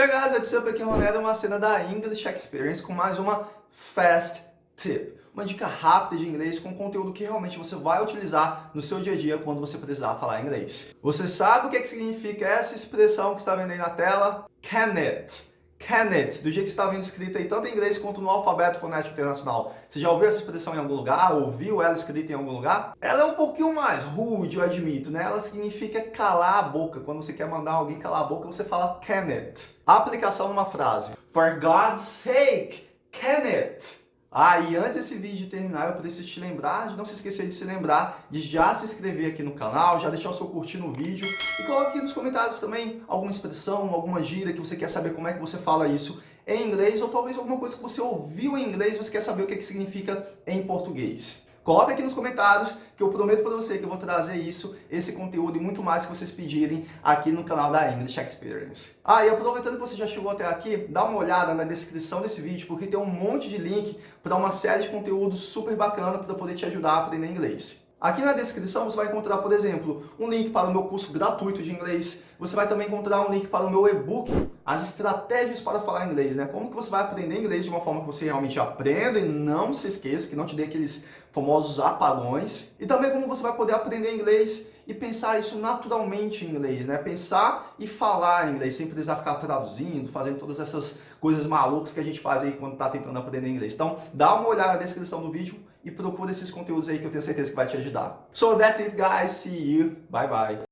Hey guys, what's up? Aqui é o Ronaldo, uma cena da English Experience com mais uma Fast Tip. Uma dica rápida de inglês com conteúdo que realmente você vai utilizar no seu dia a dia quando você precisar falar inglês. Você sabe o que, é que significa essa expressão que está vendo aí na tela? Can it. It, do jeito que vendo escrita aí, tanto em inglês quanto no alfabeto fonético internacional. Você já ouviu essa expressão em algum lugar? Ouviu ela escrita em algum lugar? Ela é um pouquinho mais rude, eu admito, né? Ela significa calar a boca. Quando você quer mandar alguém calar a boca, você fala. A aplicação numa frase. For God's sake, it? Ah, e antes desse vídeo terminar, eu preciso te lembrar de não se esquecer de se lembrar de já se inscrever aqui no canal, já deixar o seu curtir no vídeo e coloque aqui nos comentários também alguma expressão, alguma gíria que você quer saber como é que você fala isso em inglês ou talvez alguma coisa que você ouviu em inglês e você quer saber o que, é que significa em português. Coloca aqui nos comentários que eu prometo para você que eu vou trazer isso, esse conteúdo e muito mais que vocês pedirem aqui no canal da English Experience. Ah, e aproveitando que você já chegou até aqui, dá uma olhada na descrição desse vídeo, porque tem um monte de link para uma série de conteúdos super bacana para poder te ajudar a aprender inglês. Aqui na descrição você vai encontrar, por exemplo, um link para o meu curso gratuito de inglês. Você vai também encontrar um link para o meu e-book, as estratégias para falar inglês, né? Como que você vai aprender inglês de uma forma que você realmente aprenda e não se esqueça, que não te dê aqueles famosos apagões. E também como você vai poder aprender inglês e pensar isso naturalmente em inglês, né? Pensar e falar inglês, sem precisar ficar traduzindo, fazendo todas essas coisas malucas que a gente faz aí quando está tentando aprender inglês. Então, dá uma olhada na descrição do vídeo e procura esses conteúdos aí que eu tenho certeza que vai te ajudar. So that's it guys, see you, bye bye.